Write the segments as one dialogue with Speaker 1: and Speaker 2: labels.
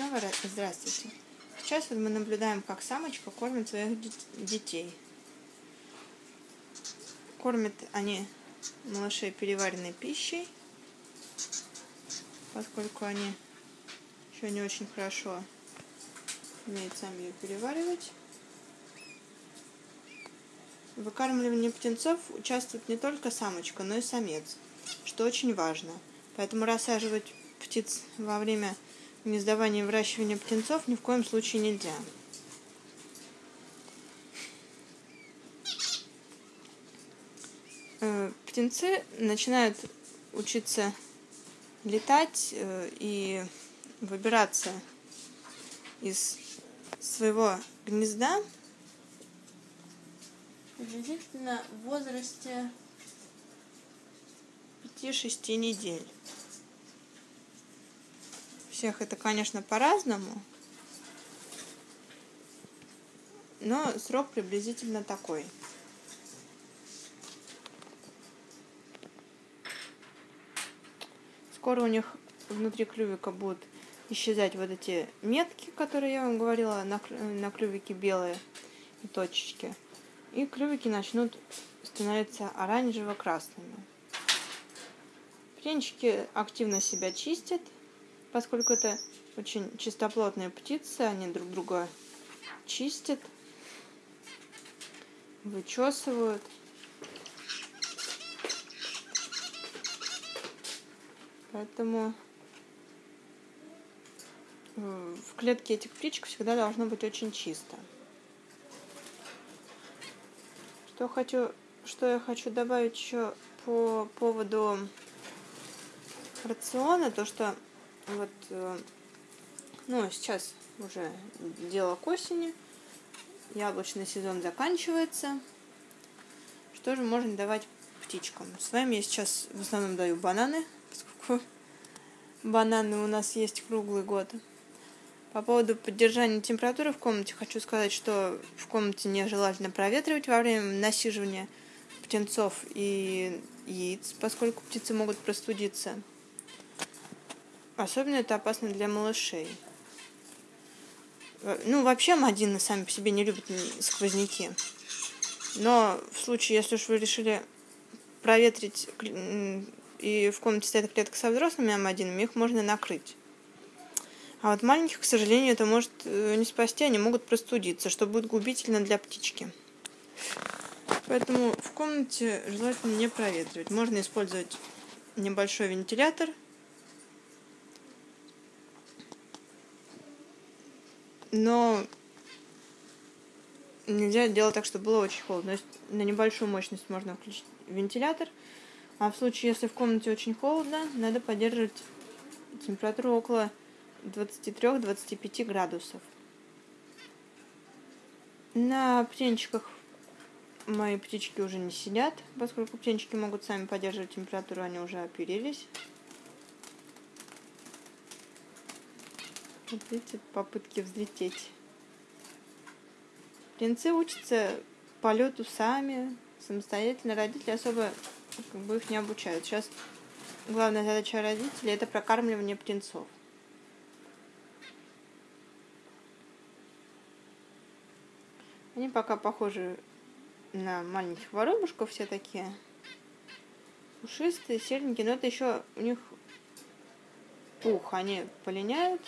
Speaker 1: снова здравствуйте. Сейчас вот мы наблюдаем, как самочка кормит своих детей. Кормят они малышей переваренной пищей, поскольку они еще не очень хорошо умеют сами ее переваривать. В выкармливании птенцов участвует не только самочка, но и самец, что очень важно. Поэтому рассаживать птиц во время гнездования и выращивания птенцов ни в коем случае нельзя. Э, птенцы начинают учиться летать э, и выбираться из своего гнезда приблизительно в возрасте 5-6 недель. Всех это, конечно, по-разному, но срок приблизительно такой. Скоро у них внутри клювика будут исчезать вот эти метки, которые я вам говорила, на, на клювике белые и точечки. И клювики начнут становиться оранжево-красными. Птенчики активно себя чистят, поскольку это очень чистоплотные птицы, они друг друга чистят, вычесывают. Поэтому э, в клетке этих птичек всегда должно быть очень чисто. Что хочу, что я хочу добавить еще по поводу рациона, то что вот, э, ну, сейчас уже дело к осени, яблочный сезон заканчивается. Что же можно давать птичкам? С вами я сейчас в основном даю бананы, поскольку бананы у нас есть круглый год. По поводу поддержания температуры в комнате хочу сказать, что в комнате нежелательно проветривать во время насиживания птенцов и яиц, поскольку птицы могут простудиться. Особенно это опасно для малышей. Ну, вообще мадины сами по себе не любят сквозняки. Но в случае, если уж вы решили проветрить и в комнате стоит клетка со взрослыми амадинами, их можно накрыть. А вот маленьких, к сожалению, это может э, не спасти, они могут простудиться, что будет губительно для птички. Поэтому в комнате желательно не проветривать. Можно использовать небольшой вентилятор. Но нельзя делать так, чтобы было очень холодно. То есть на небольшую мощность можно включить вентилятор. А в случае, если в комнате очень холодно, надо поддерживать температуру около 23-25 градусов. На птенчиках мои птички уже не сидят, поскольку птенчики могут сами поддерживать температуру, они уже оперились. Вот видите, попытки взлететь. Птенцы учатся полету сами, самостоятельно. Родители особо как бы их не обучают. Сейчас главная задача родителей – это прокармливание птенцов. Они пока похожи на маленьких воробушков, все такие пушистые, серенькие, но это еще у них пух, они полиняют.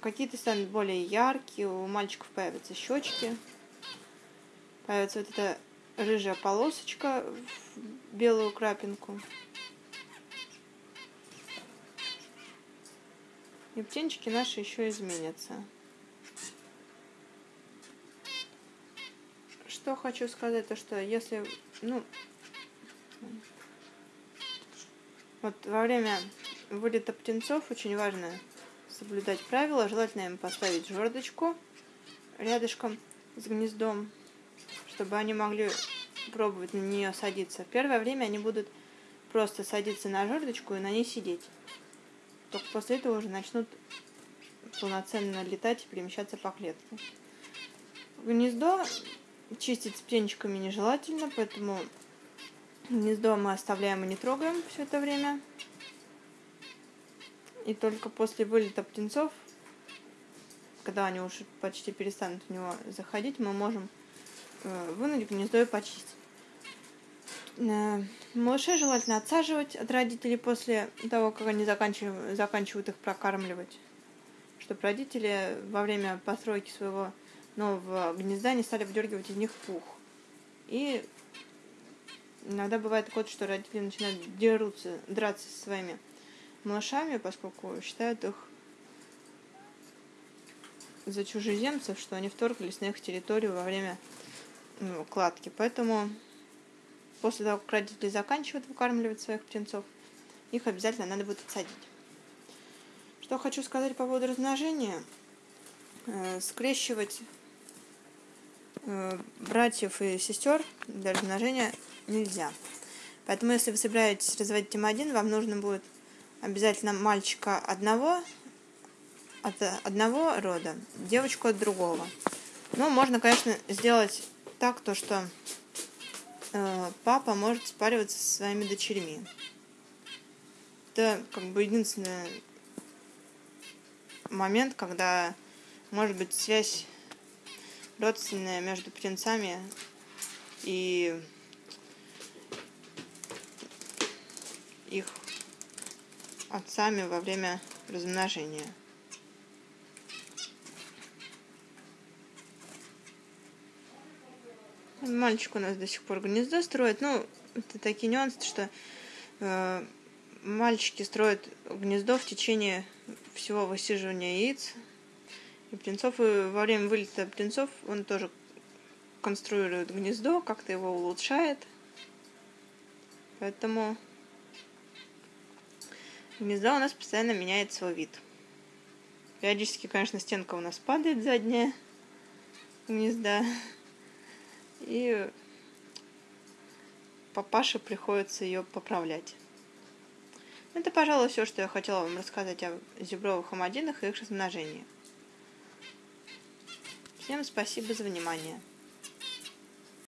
Speaker 1: Какие-то станут более яркие, у мальчиков появятся щечки, появится вот эта рыжая полосочка в белую крапинку. И птенчики наши еще изменятся. что хочу сказать, то что если, ну, вот во время вылета птенцов очень важно соблюдать правила. Желательно им поставить жердочку рядышком с гнездом, чтобы они могли пробовать на нее садиться. В первое время они будут просто садиться на жердочку и на ней сидеть. Только после этого уже начнут полноценно летать и перемещаться по клетке. Гнездо Чистить с птенчиками нежелательно, поэтому гнездо мы оставляем и не трогаем все это время. И только после вылета птенцов, когда они уже почти перестанут в него заходить, мы можем э, вынуть гнездо и почистить. Э, малышей желательно отсаживать от родителей после того, как они заканчивают, заканчивают их прокармливать, чтобы родители во время постройки своего нового гнезда не стали выдергивать из них пух. И иногда бывает такое, что родители начинают дерутся, драться со своими малышами, поскольку считают их за чужеземцев, что они вторглись на их территорию во время ну, кладки. Поэтому после того, как родители заканчивают выкармливать своих птенцов, их обязательно надо будет отсадить. Что хочу сказать по поводу размножения. Э, скрещивать э, братьев и сестер для размножения нельзя. Поэтому, если вы собираетесь разводить М1, вам нужно будет обязательно мальчика одного от одного рода, девочку от другого. Ну, можно, конечно, сделать так, то что э, папа может спариваться со своими дочерьми. Это как бы единственный момент, когда может быть связь родственная между птенцами и их отцами во время размножения. Мальчик у нас до сих пор гнездо строит. Ну, это такие нюансы, что э, мальчики строят гнездо в течение всего высиживания яиц. И птенцов, и во время вылета птенцов он тоже конструирует гнездо, как-то его улучшает. Поэтому гнездо у нас постоянно меняет свой вид. Периодически, конечно, стенка у нас падает задняя гнезда. И папаше приходится ее поправлять. Это, пожалуй, все, что я хотела вам рассказать о зебровых амадинах и их размножении. Всем спасибо за внимание.